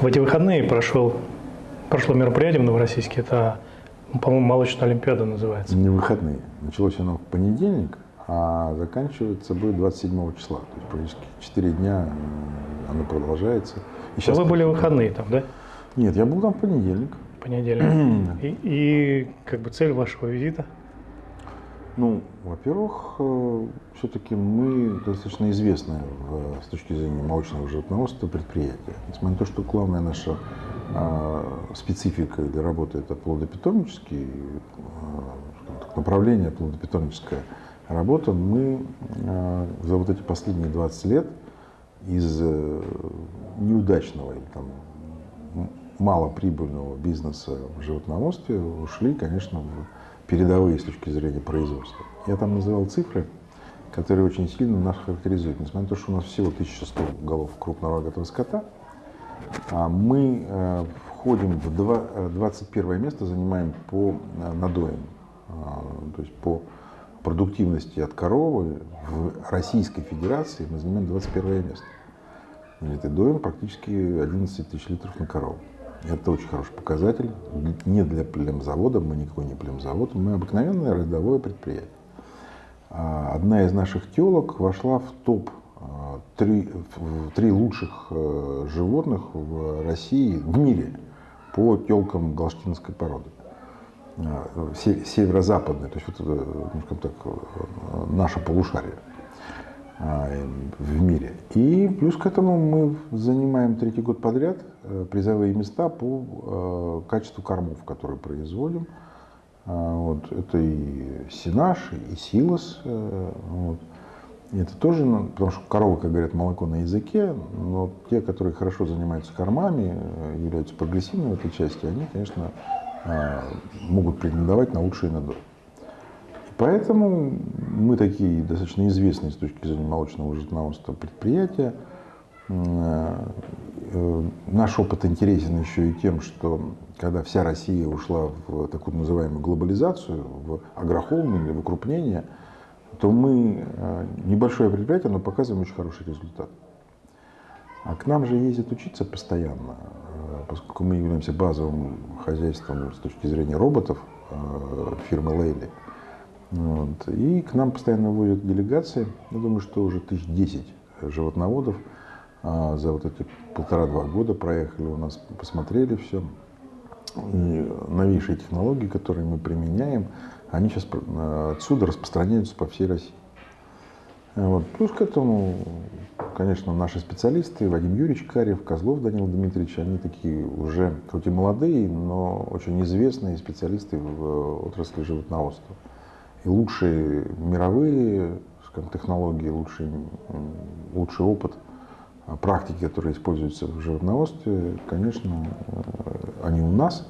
В эти выходные прошел, прошло мероприятие в Новороссийске, это, по-моему, молочная олимпиада называется. Не выходные. Началось оно в понедельник, а заканчивается будет 27 числа. То есть практически 4 дня оно продолжается. И сейчас вы были выходные там, да? Нет, я был там в понедельник. Понедельник. и, и как бы цель вашего визита? Ну, во-первых, э, все-таки мы достаточно известное с точки зрения молочного животноводства предприятие. Несмотря на то, что главная наша а, специфика для работы это плодопитомнический а, направление плодопитомническая работа, мы а, за вот эти последние 20 лет из э, неудачного или там малоприбыльного бизнеса в животноводстве ушли, конечно, в передовые с точки зрения производства. Я там называл цифры, которые очень сильно нас характеризуют. Несмотря на то, что у нас всего 1100 голов крупного рогатого скота, а мы э, входим в 21 э, место, занимаем по э, надоям, то есть по продуктивности от коровы в Российской Федерации мы занимаем 21 место. Это доим практически 11 тысяч литров на корову. Это очень хороший показатель. Не для племзавода, мы никакой не племзавод, мы обыкновенное рядовое предприятие. А, одна из наших телок вошла в топ а, три, три лучших э, животных в России, в мире, по телкам галштинской породы. А, северо-западной, то есть вот это, ну, скажем так, э, наше полушарие. А, в мире. И плюс к этому мы занимаем третий год подряд э, призовые места по э, качеству кормов, которые производим. А, вот. Это и Синаш, и Силос. Э, вот. Это тоже, ну, потому что коровы, как говорят, молоко на языке, но те, которые хорошо занимаются кормами, являются прогрессивными в этой части, они, конечно, могут претендовать на лучшие надои. Поэтому мы такие достаточно известные с точки зрения молочного животноводства предприятия. Э, наш опыт интересен еще и тем, что когда вся Россия ушла в такую называемую глобализацию, в агрохолдинг, в укрупнение, то мы э, небольшое предприятие, но показываем очень хороший результат. А к нам же ездят учиться постоянно, э, поскольку мы являемся базовым хозяйством с точки зрения роботов фирмы Лейли. Вот. И к нам постоянно водят делегации. Я думаю, что уже тысяч десять животноводов а, за вот эти полтора-два года проехали у нас, посмотрели все. И новейшие технологии, которые мы применяем, они сейчас отсюда распространяются по всей России. Вот. Плюс к этому, конечно, наши специалисты, Вадим Юрьевич Карев, Козлов Данил Дмитриевич, они такие уже, хоть и молодые, но очень известные специалисты в отрасли животноводства. И лучшие мировые скажем, технологии, лучший, лучший опыт а, практики, которые используются в животноводстве, конечно, э, они у нас,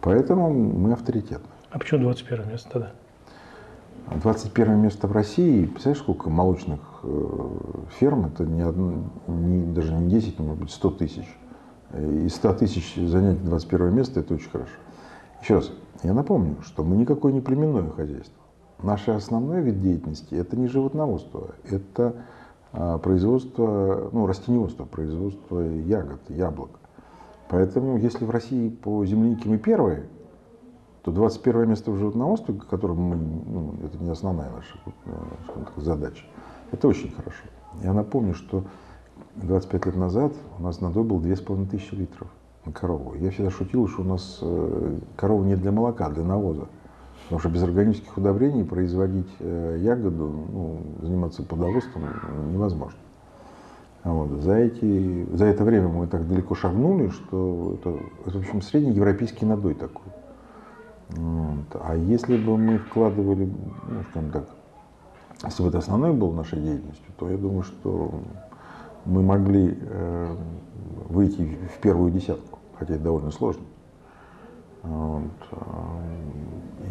поэтому мы авторитетны. А почему 21 место тогда? 21 место в России, представляешь, сколько молочных э, ферм, это не, одно, не, даже не 10, может быть 100 тысяч. Из 100 тысяч занять 21 место, это очень хорошо. Еще раз, я напомню, что мы никакое не племенное хозяйство. Наше основной вид деятельности – это не животноводство, это а, производство, ну, растениеводство, производство ягод, яблок. Поэтому, если в России по землянике мы первые, то 21 место в животноводстве, которым мы, ну, это не основная наша э, так, задача, это очень хорошо. Я напомню, что 25 лет назад у нас надой был 2500 литров на корову. Я всегда шутил, что у нас э, корова не для молока, а для навоза. Потому что без органических удобрений производить э, ягоду, ну, заниматься плодоводством невозможно. Вот. За, эти, за это время мы так далеко шагнули, что это, это в общем, средний европейский надой такой. Вот. А если бы мы вкладывали, ну, скажем так, если бы это основной был нашей деятельностью, то я думаю, что мы могли э, выйти в первую десятку, хотя это довольно сложно. Вот.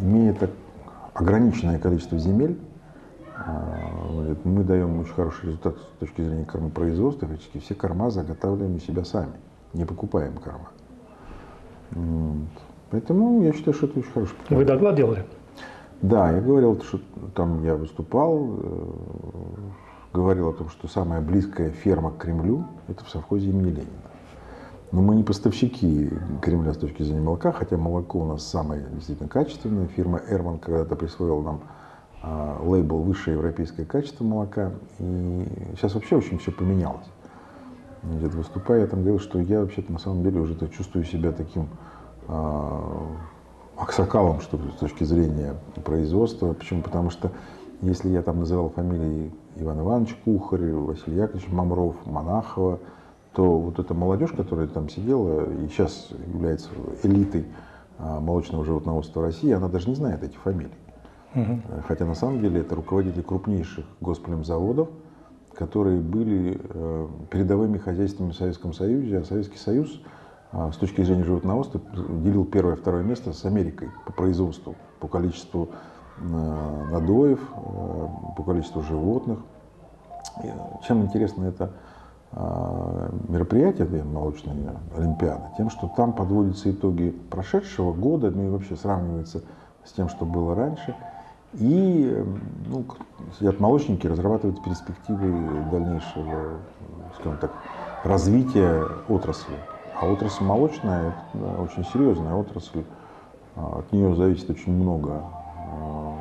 Имея так ограниченное количество земель, э, мы даем очень хороший результат с точки зрения кормопроизводства. Фактически все корма заготавливаем у себя сами, не покупаем корма. Вот. Поэтому я считаю, что это очень хороший Вы доклад делали? Да, я говорил, что там я выступал, э, говорил о том, что самая близкая ферма к Кремлю – это в совхозе имени Ленина. Но мы не поставщики Кремля с точки зрения молока, хотя молоко у нас самое действительно качественное. Фирма Эрман когда-то присвоила нам а, лейбл «Высшее европейское качество молока». И сейчас вообще очень все поменялось. Где-то выступая, я там говорил, что я вообще-то на самом деле уже чувствую себя таким а, аксакалом, что с точки зрения производства. Почему? Потому что если я там называл фамилии Иван Иванович Кухарь, Василий Яковлевич Мамров, Монахова, то вот эта молодежь, которая там сидела и сейчас является элитой а, молочного животноводства России, она даже не знает этих фамилий. Угу. Хотя на самом деле это руководители крупнейших госплемзаводов, которые были э, передовыми хозяйствами в Советском Союзе, а Советский Союз а, с точки зрения животноводства делил первое и второе место с Америкой по производству, по количеству э, надоев, э, по количеству животных. Чем интересно это а, мероприятие, молочная олимпиада, тем, что там подводятся итоги прошедшего года, ну и вообще сравнивается с тем, что было раньше. И ну, сидят молочники, разрабатывают перспективы дальнейшего, скажем так, развития отрасли. А отрасль молочная – это очень серьезная отрасль. А, от нее зависит очень много, а,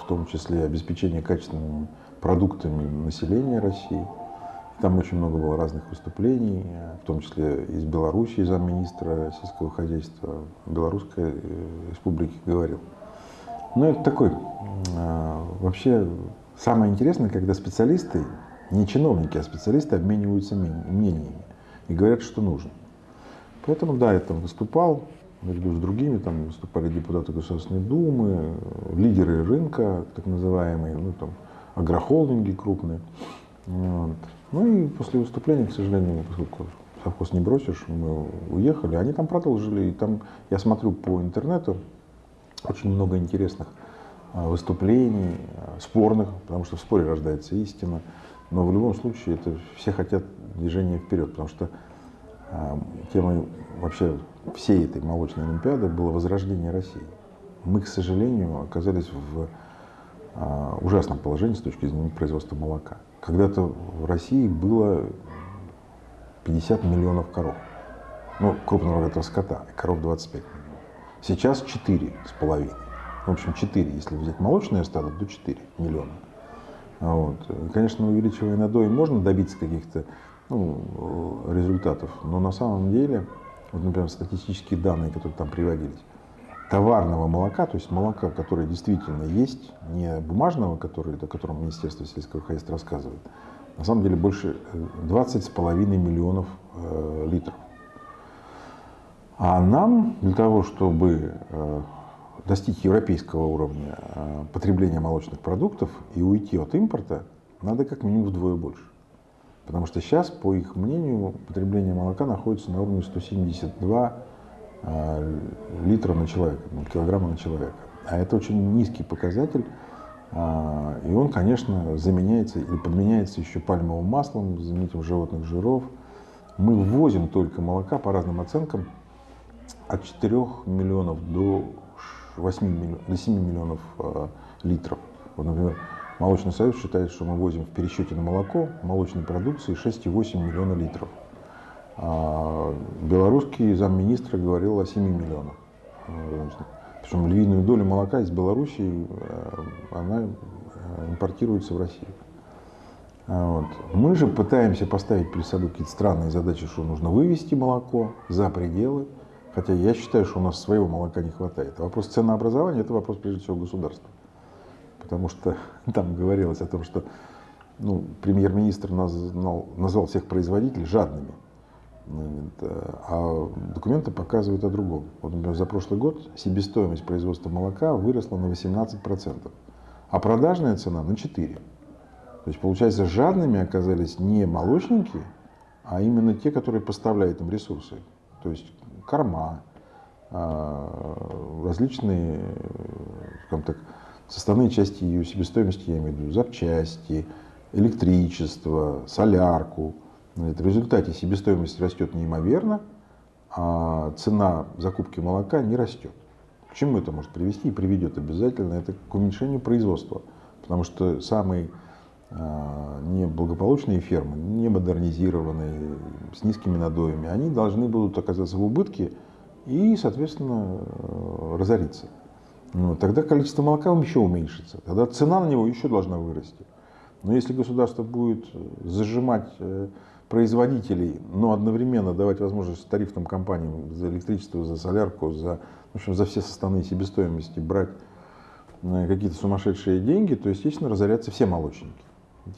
в том числе обеспечение качественными продуктами населения России. Там очень много было разных выступлений, в том числе из Беларуси, замминистра сельского хозяйства Белорусской э, республики говорил. Ну, это такой, вообще, самое интересное, когда специалисты, не чиновники, а специалисты обмениваются мнениями и говорят, что нужно. Поэтому, да, я там выступал, наряду с другими, там выступали депутаты Государственной Думы, лидеры рынка, так называемые, ну, там, агрохолдинги крупные. Вот. Ну и после выступления, к сожалению, поскольку совхоз не бросишь, мы уехали. Они там продолжили, и там, я смотрю по интернету, очень много интересных а, выступлений, а, спорных, потому что в споре рождается истина. Но в любом случае это все хотят движения вперед, потому что а, темой вообще всей этой молочной олимпиады было возрождение России. Мы, к сожалению, оказались в ужасном положении с точки зрения производства молока. Когда-то в России было 50 миллионов коров. Ну, крупного рогатого скота, коров 25 миллионов. Сейчас 4 с половиной. В общем, 4, если взять молочное стадо, то 4 миллиона. Вот. Конечно, увеличивая надой, можно добиться каких-то ну, результатов. Но на самом деле, вот, например, статистические данные, которые там приводились, товарного молока, то есть молока, которое действительно есть, не бумажного, который, о котором Министерство сельского хозяйства рассказывает, на самом деле больше 20,5 э, миллионов э, литров. А нам для того, чтобы э, достичь европейского уровня э, потребления молочных продуктов и уйти от импорта, надо как минимум вдвое больше. Потому что сейчас, по их мнению, потребление молока находится на уровне 172 э, литра на человека, ну, килограмма на человека. А это очень низкий показатель. Э, и он, конечно, заменяется или подменяется еще пальмовым маслом, заменителем животных жиров. Мы ввозим только молока по разным оценкам от 4 миллионов до 8 миллионов, до 7 миллионов э, литров. Вот, например, Молочный союз считает, что мы возим в пересчете на молоко молочной продукции 6,8 миллиона литров. А белорусский замминистра говорил о 7 миллионах. Причем львиную долю молока из Белоруссии э, она э, импортируется в Россию. А вот. Мы же пытаемся поставить перед собой какие-то странные задачи, что нужно вывести молоко за пределы. Хотя я считаю, что у нас своего молока не хватает. А вопрос ценообразования – это вопрос прежде всего государства потому что там говорилось о том, что ну, премьер-министр назвал, назвал всех производителей жадными. А документы показывают о другом. Вот, например, за прошлый год себестоимость производства молока выросла на 18%, а продажная цена на 4%. То есть, получается, жадными оказались не молочники, а именно те, которые поставляют им ресурсы. То есть корма, а, различные, скажем так, составные части ее себестоимости, я имею в виду запчасти, электричество, солярку. В результате себестоимость растет неимоверно, а цена закупки молока не растет. К чему это может привести и приведет обязательно? Это к уменьшению производства. Потому что самый а, неблагополучные фермы, не модернизированные, с низкими надоями, они должны будут оказаться в убытке и, соответственно, э, разориться. Ну, тогда количество молока еще уменьшится, тогда цена на него еще должна вырасти. Но если государство будет зажимать э, производителей, но одновременно давать возможность тарифным компаниям за электричество, за солярку, за, в общем, за все составные себестоимости брать э, какие-то сумасшедшие деньги, то, естественно, разорятся все молочники.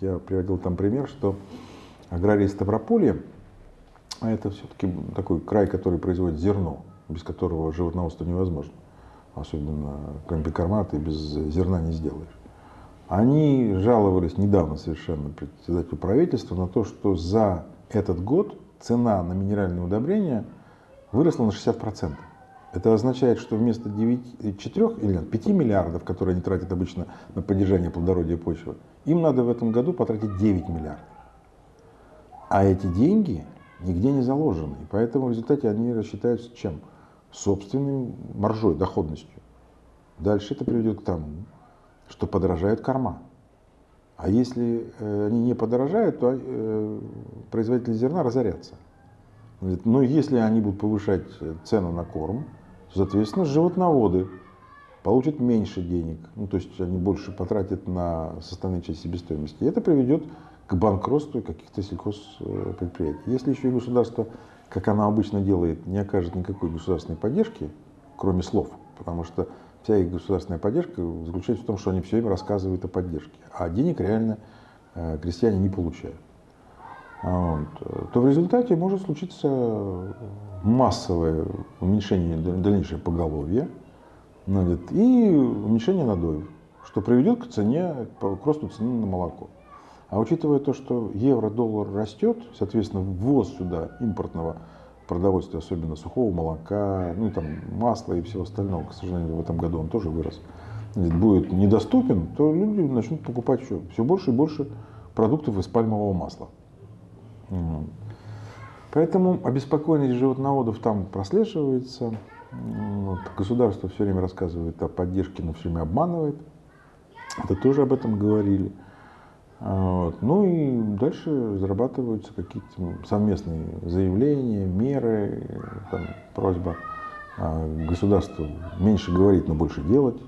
Я приводил там пример, что аграрии Ставрополья, а это все-таки такой край, который производит зерно, без которого животноводство невозможно. Особенно и без зерна не сделаешь. Они жаловались недавно совершенно председателю правительства на то, что за этот год цена на минеральные удобрения выросла на 60%. Это означает, что вместо 9, 4 или 5 миллиардов, которые они тратят обычно на поддержание плодородия почвы, им надо в этом году потратить 9 миллиардов. А эти деньги нигде не заложены. И поэтому в результате они рассчитаются чем? Собственной маржой, доходностью. Дальше это приведет к тому, что подорожают корма. А если э, они не подорожают, то э, производители зерна разорятся. Но ну, если они будут повышать цену на корм, то, соответственно, животноводы получат меньше денег. Ну, то есть они больше потратят на составные части себестоимости. И это приведет к банкротству каких-то сельхозпредприятий. Если еще и государство, как оно обычно делает, не окажет никакой государственной поддержки, кроме слов, потому что вся их государственная поддержка заключается в том, что они все время рассказывают о поддержке, а денег реально э, крестьяне не получают. А вот, то в результате может случиться массовое уменьшение дальнейшее поголовья ну, и уменьшение надоев, что приведет к цене, к росту цены на молоко. А учитывая то, что евро-доллар растет, соответственно, ввоз сюда импортного продовольствия, особенно сухого молока, ну там масла и всего остального, к сожалению, в этом году он тоже вырос, будет недоступен, то люди начнут покупать еще все больше и больше продуктов из пальмового масла. Поэтому обеспокоенность животноводов там прослеживается. Вот. Государство все время рассказывает о поддержке, но все время обманывает. Это тоже об этом говорили. Вот. Ну и дальше зарабатываются какие-то совместные заявления, меры, там, просьба государству меньше говорить, но больше делать.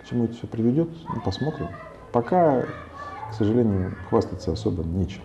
К чему это все приведет, посмотрим. Пока, к сожалению, хвастаться особо нечем.